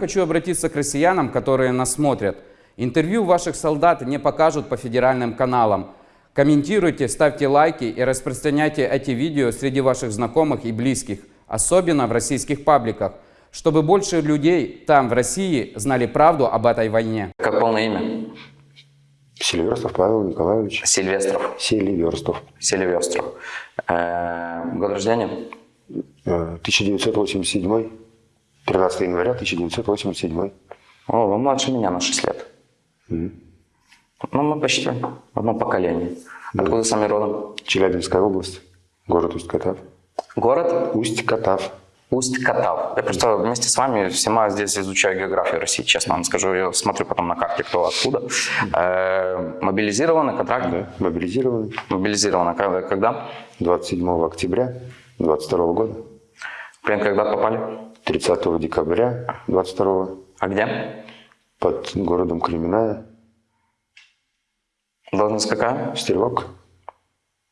Хочу обратиться к россиянам, которые нас смотрят. Интервью ваших солдат не покажут по федеральным каналам. Комментируйте, ставьте лайки и распространяйте эти видео среди ваших знакомых и близких, особенно в российских пабликах, чтобы больше людей там, в России, знали правду об этой войне. Как полное имя? Селиверстов Павел Николаевич. Сильвестров. Селиверстов. Сильвестров. Э, год рождения? Э, 1987. 13 января 1987. О, вы младше меня на 6 лет. Мгм. Ну, мы почти в одном поколении. Откуда сами родом? Челябинская область. Город Усть-Катав. Город Усть-Катав. Усть-Катав. Я просто вместе с вами всема здесь изучаю географию России, честно вам скажу. Я смотрю потом на карте, кто откуда. Э, мобилизированы, контракт? Да, мобилизированы. Мобилизированы. Когда? когда? 27 октября 22 года. Плен когда попали? 30 декабря 22 А где? под городом Кременная. Должность какая? Стрелок.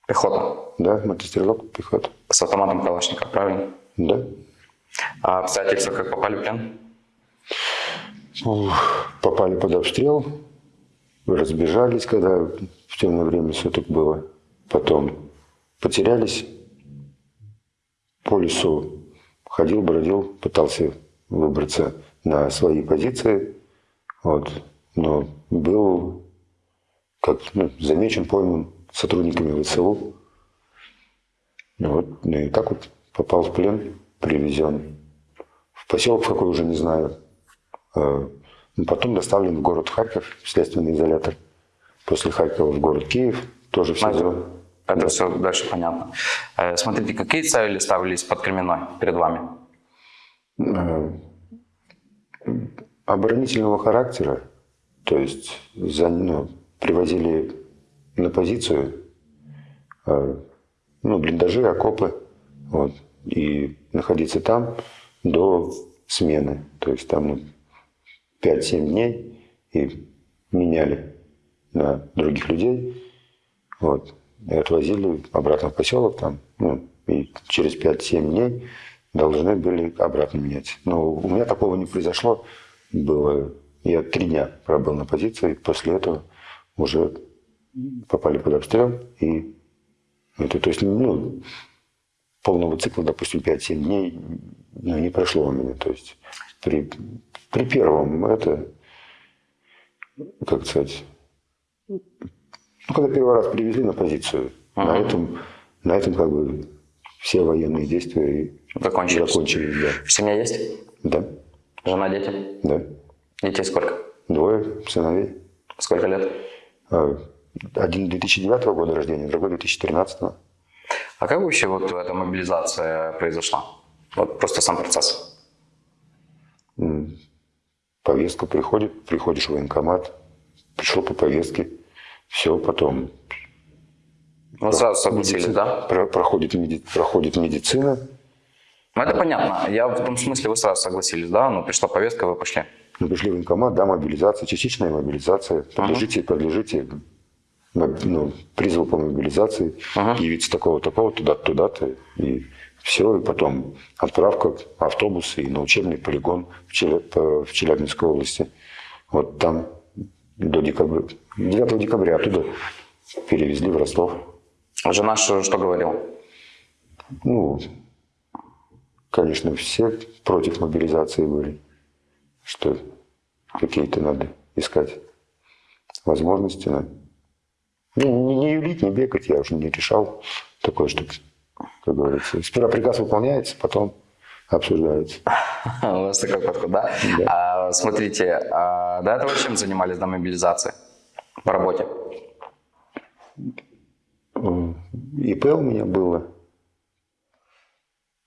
Пехота. Да, мотострелок, пехота. С автоматом Калашникова, правильно? Да. А обстоятельства как попали в плен? Ух, попали под обстрел, разбежались, когда в темное время суток было. Потом потерялись по лесу. Ходил, бродил, пытался выбраться на свои позиции. Вот. Но был как ну, замечен, пойман сотрудниками ВСУ. Вот. Ну и так вот попал в плен, привезен в поселок какой уже не знаю. Э, ну, Потом доставлен в город Харьков, в следственный изолятор. После Харькова в город Киев, тоже в СИЗО. Это все дальше понятно. Э, Смотрите, какие цели ставились под Кременной перед вами? Э, Оборонительного характера, то есть за, ну, привозили на позицию э, ну, блиндажи, окопы, вот, и находиться там до смены. То есть там ну, 5-7 дней и меняли на других людей. Вот. И отвозили обратно в поселок там. Ну, и через 5-7 дней должны были обратно менять. Но у меня такого не произошло. Было... Я три дня пробыл на позиции, после этого уже попали под обстрел. И это, то есть, ну, полного цикла, допустим, 5-7 дней ну, не прошло у меня. То есть при, при первом это, как сказать, ну, когда первый раз привезли на позицию, на этом, на этом как бы все военные действия Закончились. закончились. Да. Семья есть? да, Жена, дети? да. Детей сколько? Двое сыновей. Сколько лет? А, Один 2009 года рождения, другой 2013. А как вообще вот эта мобилизация произошла? Вот просто сам процесс. Повестка приходит, приходишь в военкомат, пришел по повестке, все, потом Вы сразу согласились, да? про- проходит, меди- проходит медицина, Ну это понятно. Я в том смысле, вы сразу согласились, да? Ну пришла повестка, вы пошли. Мы пришли в военкомат, да, мобилизация, частичная мобилизация. Подлежите, подлежите моб- ну, призыву по мобилизации, явиться такого-такого, туда-то, туда-то. И все, и потом отправка автобуса и на учебный полигон в Челябинской области. Вот там до декабря, 9 декабря оттуда перевезли в Ростов. Жена что, что говорила? Ну, конечно, все против мобилизации были, что какие-то надо искать возможности. да. Ну, не, не юлить, не бегать, я уже не решал такое, что, как говорится, сперва приказ выполняется, потом обсуждается. У вас такой подход, да? А, смотрите, а до этого чем занимались до мобилизации? По работе? ИП у меня было.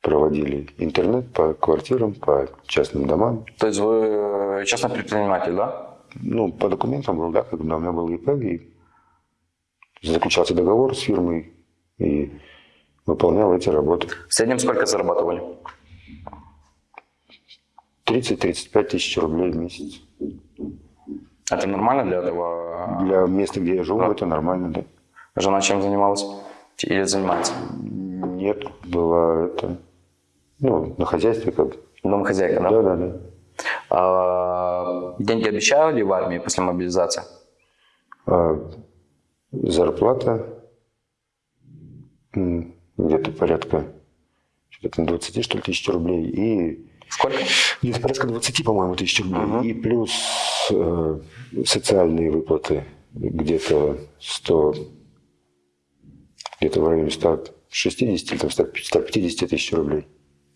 Проводили интернет по квартирам, по частным домам. То есть вы частный предприниматель, да? Ну, по документам был, да, когда у меня был ИП, и заключался договор с фирмой, и выполнял эти работы. В среднем сколько зарабатывали? 30-35 тысяч рублей в месяц. Это нормально для этого? Для места, где я живу, это нормально, да. Жена чем занималась? Или занимается? Нет, была это, ну, на хозяйстве как. Домохозяйка, да? Да, да, да. А, деньги обещали в армии после мобилизации? А зарплата где-то порядка что-то там 20 что ли тысяч рублей и Сколько? где-то порядка 20, по-моему, тысяч рублей. И плюс э, социальные выплаты где-то 100, где-то в районе 160 или там 100 150 тысяч рублей.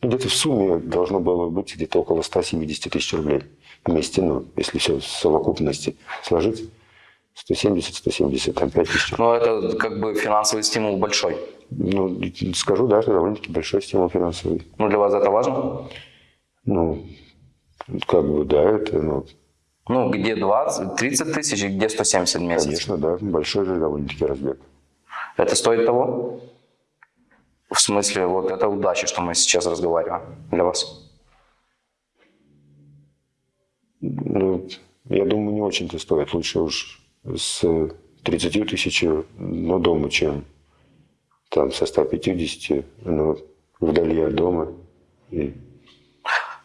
Ну, где-то в сумме должно было быть где-то около 170 тысяч рублей вместе, ну, если все в совокупности сложить. 170-175 тысяч. Ну, это как бы финансовый стимул большой. Ну, скажу, да, это довольно-таки большой стимул финансовый. Ну, для вас это важно? Ну, как бы, да, это, ну, Ну, где 20, 30 тысяч и где 170 в месяц? конечно, да, большой же довольно-таки разбег. Это стоит того? В смысле, вот это удача, что мы сейчас разговариваем для вас. Ну, я думаю, не очень-то стоит. Лучше уж с 30 тысяч на дома, чем там со 150, но вдали от дома. И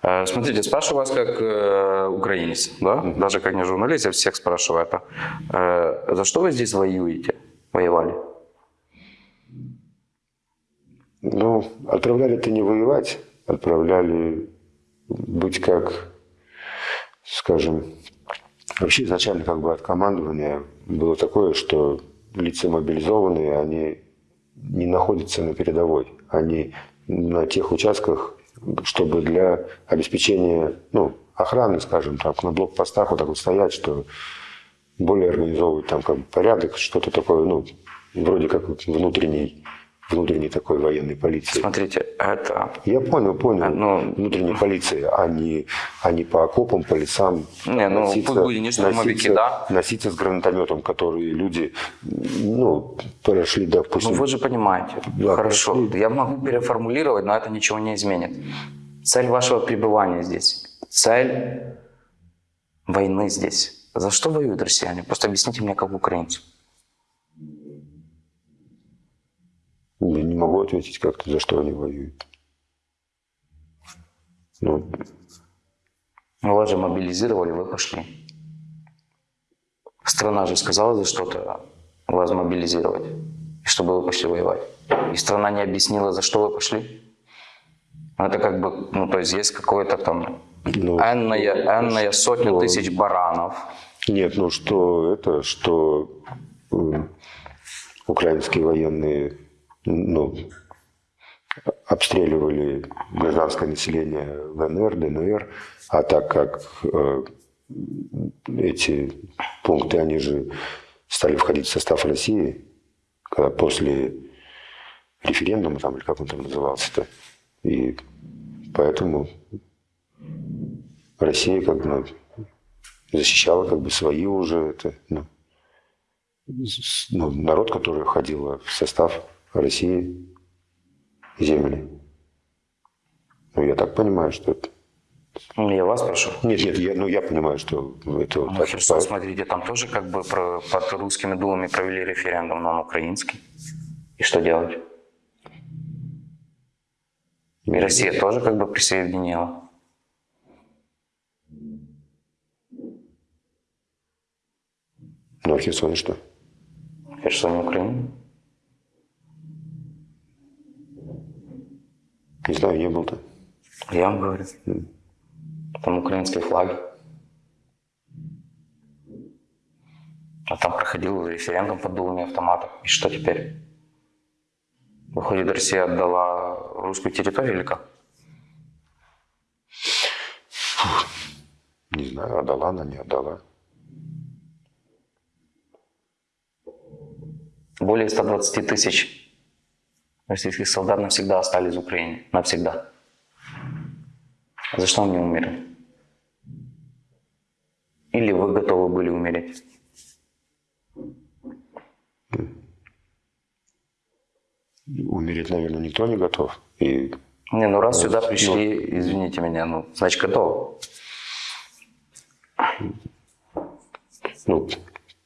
Смотрите, спрашиваю вас как э, украинец, да? Даже как не журналист, я всех спрашиваю это. Э, за что вы здесь воюете? Воевали? Ну, отправляли-то не воевать, отправляли быть как, скажем, вообще изначально как бы от командования было такое, что лица мобилизованные, они не находятся на передовой. Они на тех участках, чтобы для обеспечения ну, охраны, скажем так, на блокпостах вот так вот стоять, что более организовывать там как бы порядок, что-то такое, ну, вроде как внутренний, внутренней такой военной полиции. Смотрите, это... Я понял, понял. Ну- Внутренней полиции, а не, а не по окопам, по лесам. Не, ну, пусть будет не штурмовики, носиться- да. Носиться с гранатометом, которые люди, ну, прошли, допустим, Ну вы же понимаете. Да, Хорошо, прошли. я могу переформулировать, но это ничего не изменит. Цель вашего пребывания здесь, цель войны здесь. За что воюют россияне? Просто объясните мне как украинцу. Я не могу ответить как-то, за что они воюют. Ну, Ну, Вас же мобилизировали, вы пошли. Страна же сказала за что-то вас мобилизировать, и чтобы вы пошли воевать. И страна не объяснила, за что вы пошли. Ну, Это как бы, ну, то есть есть какое-то там Ну, энная, энная сотня что? тысяч баранов. Нет, ну что это, что м, украинские военные ну, обстреливали гражданское население ЛНР, ДНР, а так как э, эти пункты, они же стали входить в состав России, когда после референдума, там, или как он там назывался-то, и поэтому Россия как бы защищала как бы свои уже это, ну, ну, народ, который входил в состав России земли. Ну, я так понимаю, что это... Ну, Я вас прошу. Нет, нет, я, ну, я понимаю, что это Ну, так. Херсон, смотрите, там тоже как бы про- под русскими думами провели референдум, но он украинский. И что делать? И Россия тоже как бы присоединила. Ну, а в Херсоне что? Херсон, Украина. Не знаю, не был-то. Я вам говорю. Там украинские флаги. А там проходил референдум под дулами автоматов. И что теперь? Выходит, Россия отдала русскую территорию или как? Не знаю, отдала она, не отдала. Более 120 тысяч российских солдат навсегда остались в Украине. Навсегда. За что они умерли? Или вы готовы были умереть? Умереть, наверное, никто не готов. И Не, ну раз сюда пришли, извините меня, ну, значит готовы. ну,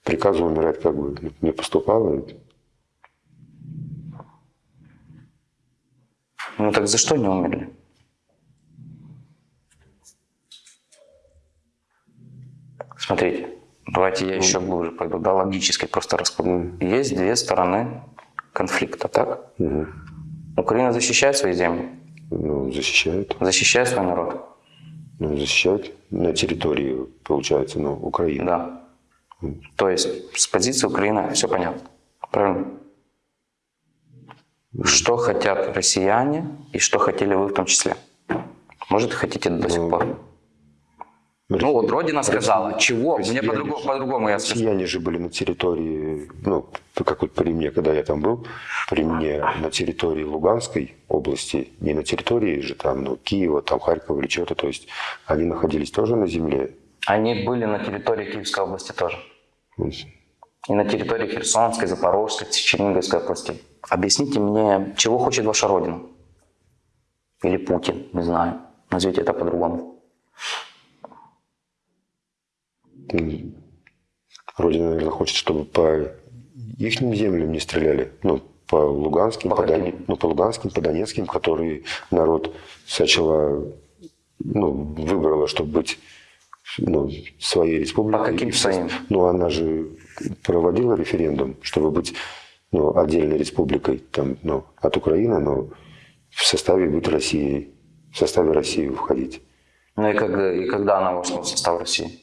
приказа умирать как бы не поступало. Ну так за что не умерли? Смотрите, давайте я еще глубже пойду, да, логически просто раскладу. Есть две стороны конфликта, так? Мгм. Украина защищает свои земли, Ну, защищают. защищает свой народ. Ну, защищают на территории, получается, ну, Украины. Да. То есть с позиции Украины все понятно. Правильно? Что хотят россияне и что хотели вы в том числе? Может, хотите до сих Ну, пор? Ну вот Родина сказала, чего? Мне россияне по-другому, же- по-другому я скажу. Россияне же были на территории, ну, как вот при мне, когда я там был, при мне на территории Луганской области, не на территории же там, ну, Киева, там, Харькова или чего-то, то есть они находились тоже на земле. Они были на территории Киевской области тоже. И на территории Херсонской, Запорожской, Черниговской областей. Объясните мне, чего хочет ваша Родина? Или Путин, не знаю. Назовите это по-другому. Родина, наверное, хочет, чтобы по их землям не стреляли, ну, по луганским, По по? Дон- ну, по луганским, по донецким, которые народ сначала ну, выбрала, чтобы быть ну, своей республикой. По каким своим? Ну, она же проводила референдум, чтобы быть ну, отдельной республикой там, ну, от Украины, но в составе быть Россией, в составе России входить. Ну и когда, и когда она вошла в состав России?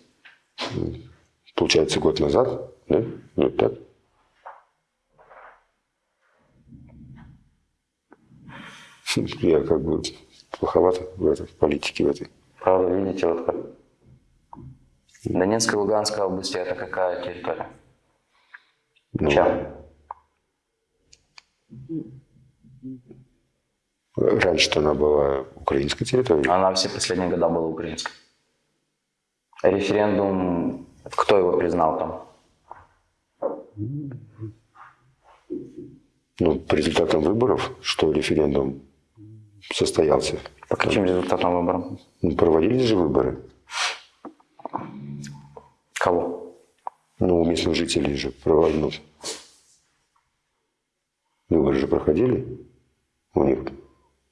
Получается, год назад, да? Ну, так? Я как бы плоховато в, этой, в политике в этой. Правда, видите, вот как. Донецкая и Луганская области это какая территория? Ну, Чья? Раньше-то она была украинской территорией. Она все последние года была украинской. Референдум, кто его признал там? Ну, по результатам выборов, что референдум состоялся. По каким результатам выборам? Ну, проводились же выборы. Кого? Ну, местных жителей же проводили. Выборы же проходили у них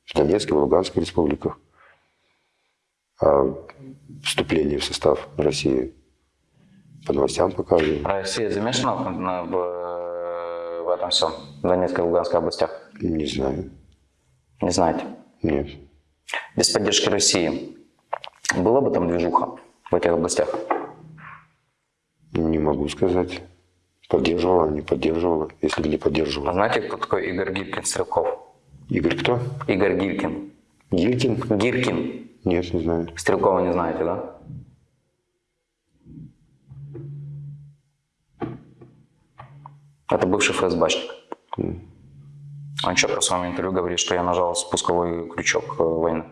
в Донецкой, в Луганской республиках. А вступление в состав России по новостям показывали. Россия замешана в, в, в этом всем, в Донецкой и Луганской областях? Не знаю. Не знаете. Нет. Без поддержки России была бы там движуха в этих областях? Не могу сказать. Поддерживала, не поддерживала. Если бы не А поддерживала. знаете, кто такой Игорь Гиркин Стрелков? Игорь кто? Игорь Гиркин. Гилькин? Гиркин. Нет, не знаю. Стрелкова не знаете, да? Это бывший ФСБшник. Он четко в своем интервью говорит, что я нажал спусковой крючок э, войны.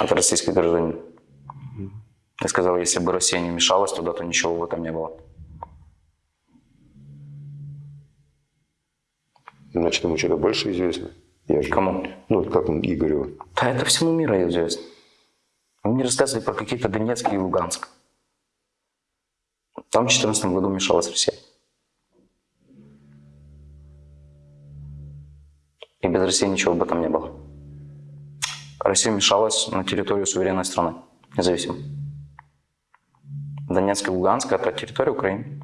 Это российский гражданин. Я сказал, если бы Россия не мешалась туда, то ничего в этом не было. Значит, ему что-то больше известно. Я же... Кому? Ну, вот как он Игорю. Да это всему миру известно. Вы мне рассказывали про какие-то Донецк и Луганск. Там в 2014 году мешалась Россия. И без России ничего бы там не было. Россия мешалась на территорию суверенной страны, независимо. Донецк и Луганск – это территория Украины.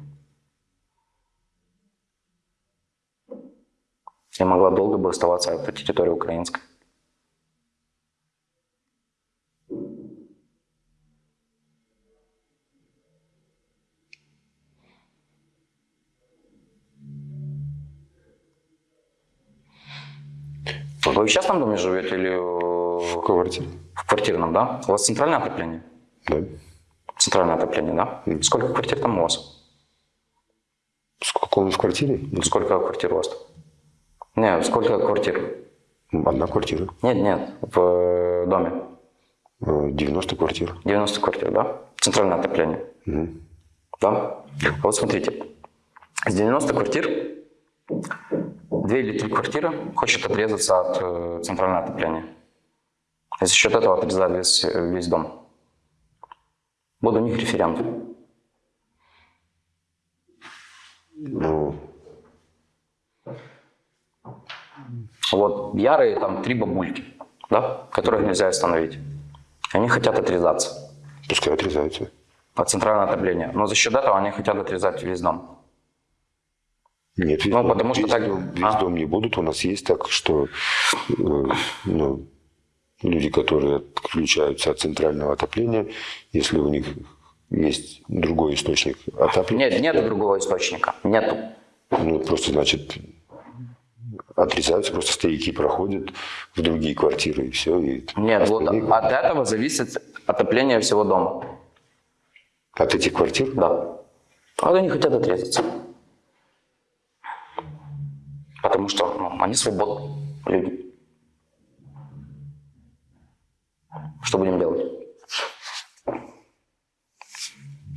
И могла долго бы оставаться эта территория украинской. Вы в частном доме живете или В квартире. в квартирном, да? У вас центральное отопление? Да. Центральное отопление, да? Сколько квартир там у вас? Сколько он в квартире? Сколько квартир у вас? Не, сколько квартир? Одна квартира. Нет, нет, в э, доме. Э, 90 квартир. 90 квартир, да? Центральное отопление. Да? Вот смотрите. С 90 квартир две или три квартиры хочет отрезаться от э, центрального отопления. И за счет этого отрезать весь, весь дом. Буду у них референдум. Вот ярые там три бабульки, да, которых нельзя остановить. Они хотят отрезаться. пускай отрезаются. под центральное отопление. Но за счет этого они хотят отрезать весь дом. Нет, весь Ну, дом, потому что весь, так- весь а. дом не будут. У нас есть так, что э, ну, люди, которые отключаются от центрального отопления, если у них есть другой источник отопления, Нет, нет другого источника. Нету. ну, просто, значит, отрезаются, просто стояки проходят в другие квартиры, и все. И Нет, вот от этого зависит отопление всего дома. от этих квартир? Да. А вот они хотят отрезаться. Потому что ну, они свободны, люди. Что будем делать?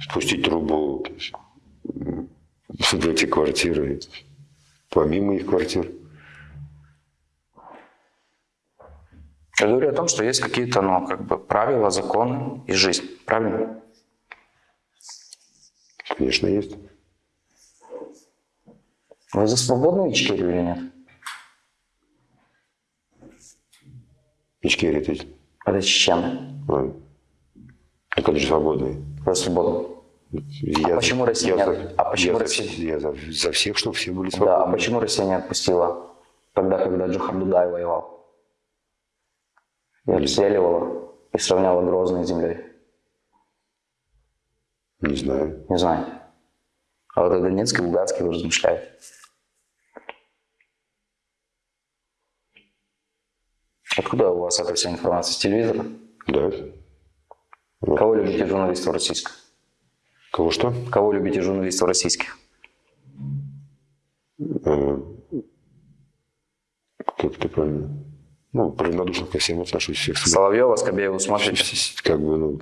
спустить трубу в эти квартиры, помимо их квартир. Я говорю о том, что есть какие-то, ну, как бы правила, законы и жизнь. Правильно? Конечно, есть. Вы за свободную Ичкерию или нет? Ичкерия ты. Это чечены. а, Так они же свободные. Вы свободны. Я почему за- Россия я не- за- а почему я за- Россия? Я за, за всех, чтобы все были Да, а свободны. почему Россия не отпустила тогда, когда Джохар Дудай воевал? И обстреливала, и сравняла Грозный с землей? Не знаю. Не знаете. А вот о Донецке, Луганске вы размышляете. Откуда у вас эта вся информация? С телевизора? Да. Вот. Кого любите журналистов российских? Кого что? Кого любите журналистов российских? Э, Как это правильно? Ну, равнодушно ко всем отношусь. Всех. Соловьева, Скобееву смотрите? Как бы, ну,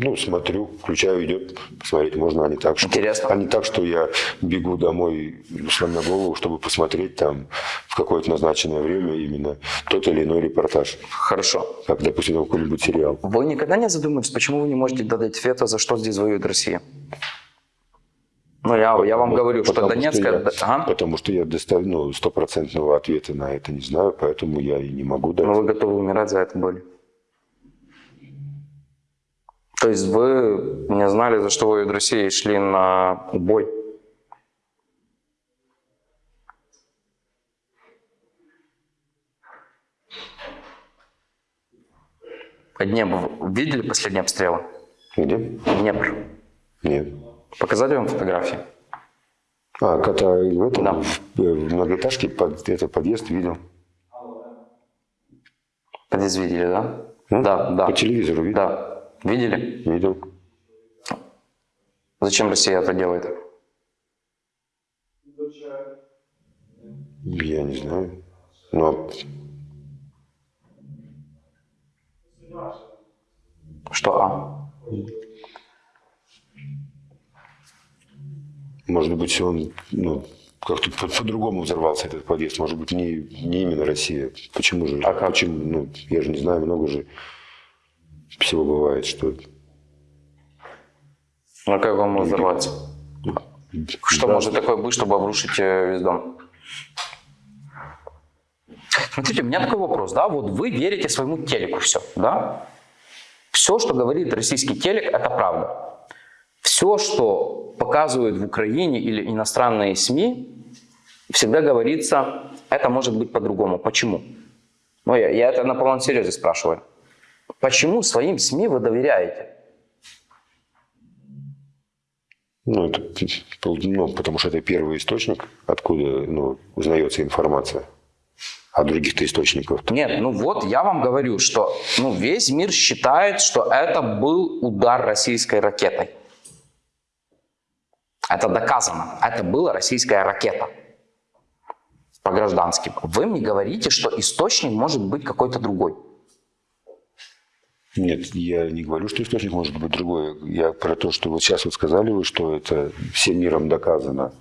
ну, смотрю, включаю, идет, посмотреть можно, а не так, что, Интересно. а не так, что я бегу домой, сломя голову, чтобы посмотреть там в какое-то назначенное время именно тот или иной репортаж, Хорошо. как, допустим, какой-нибудь сериал. Вы никогда не задумывались, почему вы не можете дать вето, за что здесь воюет Россия? Ну, я, я вам говорю, что Донецкая... я- да- Ага. Потому что я достав- ну, стопроцентного ответа на это не знаю, поэтому я и не могу дать. Но вы готовы умирать за это были? То есть вы не знали, за что воюет Россия, и шли на бой? Днепр, видели последние обстрелы? Где? Днепр. Нет. Показали вам фотографии? А, когда в этом, Да. в, э, в многоэтажке, под, это подъезд видел. Подъезд видели, да? М? Да, да. По телевизору видел. Да. Видели? Видел. Зачем Россия это делает? Я не знаю. Но Что А? Может быть, он ну, как-то по- по-другому взорвался этот подъезд. Может быть, не, не именно Россия. Почему же? А как? Почему? Ну, я же не знаю, много же всего бывает, что... Ну как вам взорваться? Что Да. может такое быть, чтобы обрушить э, весь дом? Смотрите, у меня такой вопрос, да, вот вы верите своему телеку все, да? Все, что говорит российский телек, это правда. Все, что показывают в Украине или иностранные СМИ, всегда говорится, это может быть по-другому. Почему? Ну, я, я это на полном серьезе спрашиваю. Почему своим СМИ вы доверяете? Ну, это, ну, потому что это первый источник, откуда ну, узнается информация. А других-то источников. Нет, ну вот я вам говорю, что ну, весь мир считает, что это был удар российской ракетой. Это доказано. Это была российская ракета по гражданским. Вы мне говорите, что источник может быть какой-то другой. Нет, я не говорю, что источник может быть другой. Я про то, что вот сейчас вот сказали вы, что это всем миром доказано.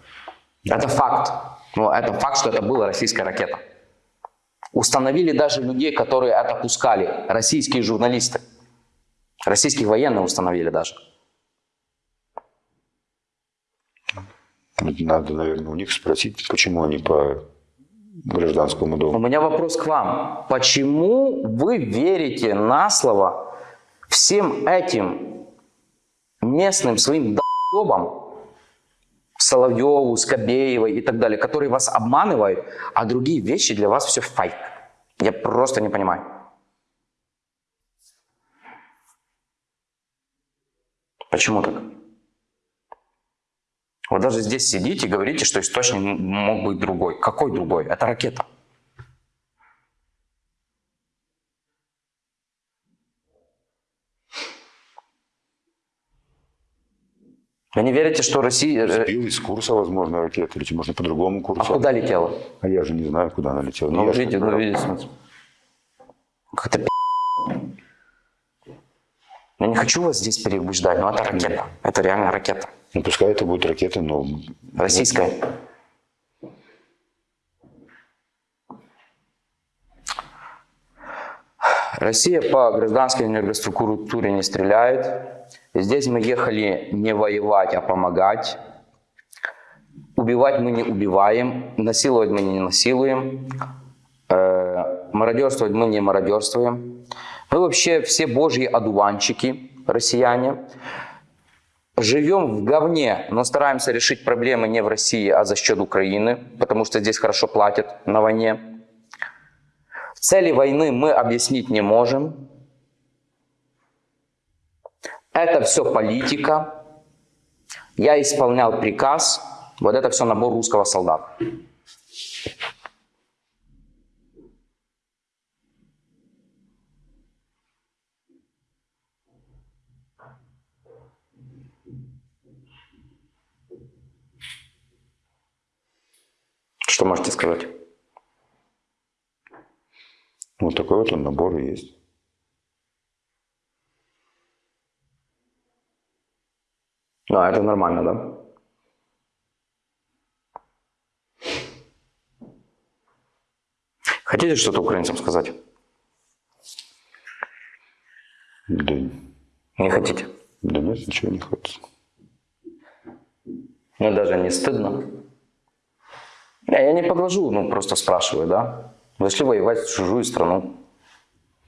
Это факт. Ну, это факт, что это была российская ракета. Установили даже людей, которые это пускали. Российские журналисты. Российских военных установили даже. Надо, наверное, у них спросить, почему они по гражданскому У дому. меня вопрос к вам. Почему вы верите на слово всем этим местным своим долбам, Соловьеву, Скобеевой и так далее, которые вас обманывают, а другие вещи для вас все фейк. Я просто не понимаю. Почему так? Вы даже здесь сидите и говорите, что источник мог быть другой. Какой другой? Это ракета. Вы не верите, что Россия... э, Сбил из курса, возможно, ракеты, или можно по другому А курсу. куда летела? А я же не знаю, куда она летела. Ну, ж видите, ну, видите. Как-то. Я не хочу вас здесь переубеждать, но это ракета. Это реально ракета. Ну, пускай это будет ракета, но Российская. Россия по гражданской энергоструктуре не стреляет. Здесь мы ехали не воевать, а помогать. Убивать мы не убиваем, насиловать мы не насилуем, э, мародерствовать мы не мародерствуем. Мы вообще все божьи одуванчики, россияне. Живем в говне, но стараемся решить проблемы не в России, а за счет Украины, потому что здесь хорошо платят на войне. Цели войны мы объяснить не можем. Это все политика. Я исполнял приказ. Вот это все набор русского солдата. Можете сказать? вот такой вот он набор и есть. Ну, это нормально, да? Хотите что-то украинцам сказать? Да, Не хотите? да нет, ничего не хочется. Мне даже не стыдно. Не, я не подвожу, ну просто спрашиваю, да? Зашли воевать в чужую страну.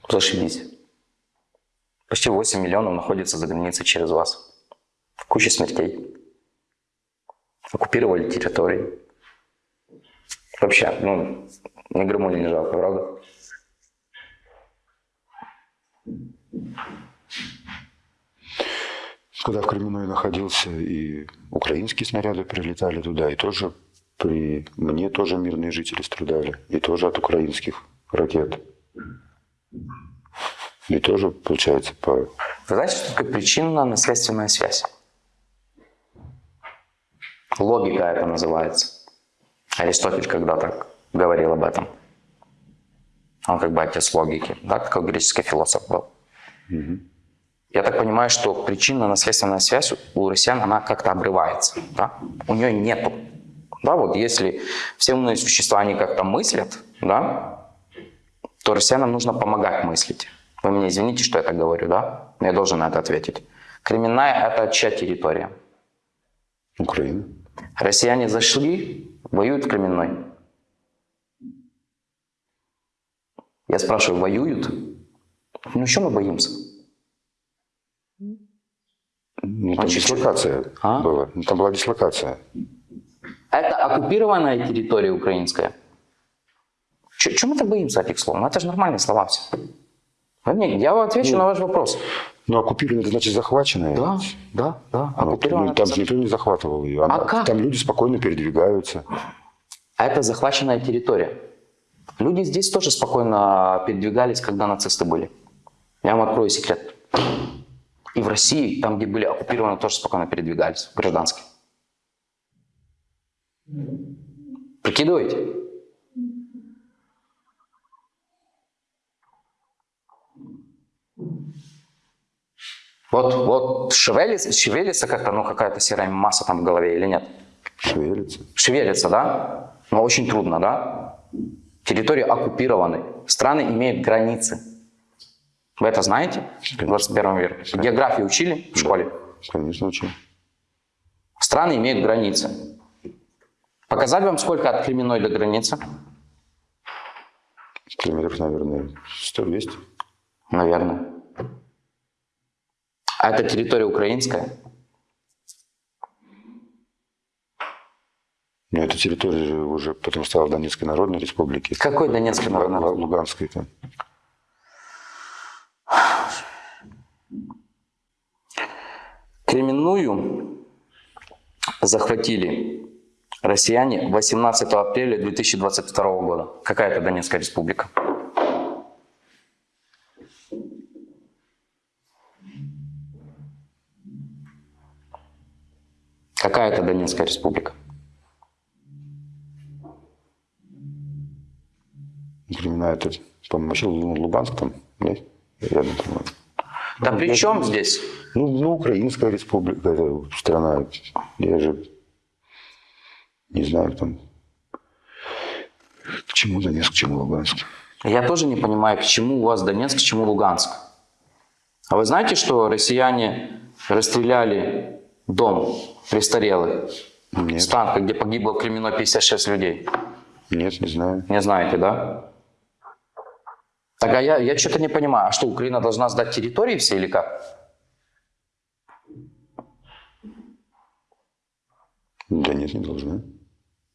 Зашибись. Почти 8 миллионов находится за границей через вас. Куча смертей. Оккупировали территории. Вообще, ну, ни грамму не жалко, правда? Когда в Кременной находился, и украинские снаряды прилетали туда, и тоже при мне тоже мирные жители страдали, и тоже от украинских ракет. И тоже, получается, по... Вы знаете, что такое причинно-наследственная связь? Логика это называется. Аристотель когда-то говорил об этом. Он как бы отец логики, да, такой греческий философ был. Я так понимаю, что причинно-наследственная связь у россиян, она как-то обрывается, да? У нее нету. Да, вот если все умные существа, они как-то мыслят, да, то россиянам нужно помогать мыслить. Вы меня извините, что я так говорю, да? Но я должен на это ответить. Кременная – это чья территория? Украины. Россияне зашли, воюют в Кременной. Я спрашиваю, воюют? Ну, что мы боимся? Ну, там Значит, дислокация А? была. Ну, Там была дислокация. Это оккупированная территория украинская. Чего мы так боимся этих слов? Ну, это же нормальные слова все. Я вам отвечу на ваш вопрос. Ну, оккупированная, это значит захваченная. Да, да, да, оккупированная. Ну, там же никто не захватывал ее. А как? Там люди спокойно передвигаются. А это захваченная территория. Люди здесь тоже спокойно передвигались, когда нацисты были. Я вам открою секрет. И в России, там, где были оккупированы, тоже спокойно передвигались, гражданские. Прикидываете? Вот, вот шевелится, шевелится как-то, ну какая-то серая масса там в голове или нет? Шевелится. Шевелится, да? Но очень трудно, да? Территории оккупированы. Страны имеют границы. Вы это знаете? В 21 веке. Географию учили в школе? Конечно, очень. Страны имеют границы. Показать вам, сколько от Кременной до границы? Километров, наверное, 100-200. Наверное. А это территория украинская? Но эта территория же уже потом стала Донецкой Народной Республики. Какой Донецкий народный? Лу- Луганской там. Кременную захватили россияне 18 апреля 2022 года. Какая это Донецкая республика? Какая это Донецкая республика? Времена это, по-моему, вообще Лу- Луганск там, нет? Рядом, по-моему. Да при чем здесь? Ну, ну, Украинская республика, это страна. Я же не знаю, там, к чему Донецк, к чему Луганск. Я тоже не понимаю, к чему у вас Донецк, к чему Луганск. А вы знаете, что россияне расстреляли дом престарелый Нет. с танка, где погибло в Кремено 56 людей? Нет, не знаю. Не знаете, да? Так, а я, я что-то не понимаю. А что, Украина должна сдать территории все или как? Да нет, не должна.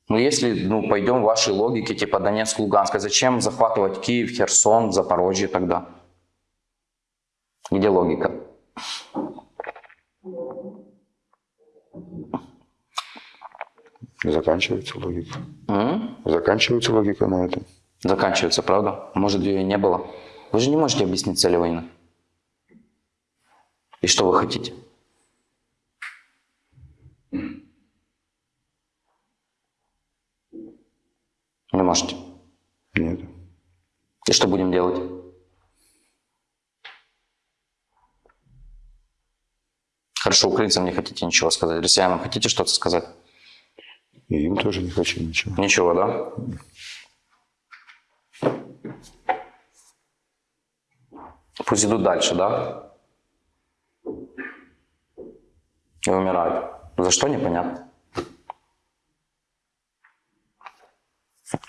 Ну, если ну, пойдем в вашей логике, типа Донецк, Луганск, а зачем захватывать Киев, Херсон, Запорожье тогда? Где логика? Заканчивается логика. М? Заканчивается логика на этом. Заканчивается, правда? Может, ее и не было? Вы же не можете объяснить цели войны. И что вы хотите? Можете. Нет. И что будем делать? Хорошо, украинцам не хотите ничего сказать. Россиянам хотите что-то сказать? И им тоже не хочу ничего. Ничего, да? Пусть идут дальше, да? И умирают. За что, непонятно.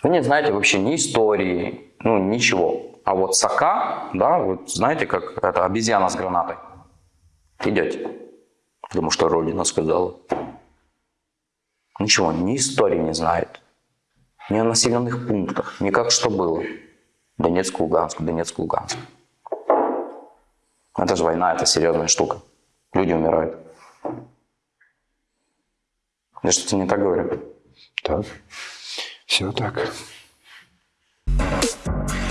Вы не знаете вообще ни истории, ну, ничего. А вот сока, да, вот знаете, как это обезьяна с гранатой. Идете. Потому что Родина сказала. Ничего, ни истории не знает. Ни о населенных пунктах, ни как что было. Донецк, Луганск, Донецк, Луганск. Это же война, это серьезная штука. Люди умирают. Я что-то не так говорю. Так. Все так. Thank you.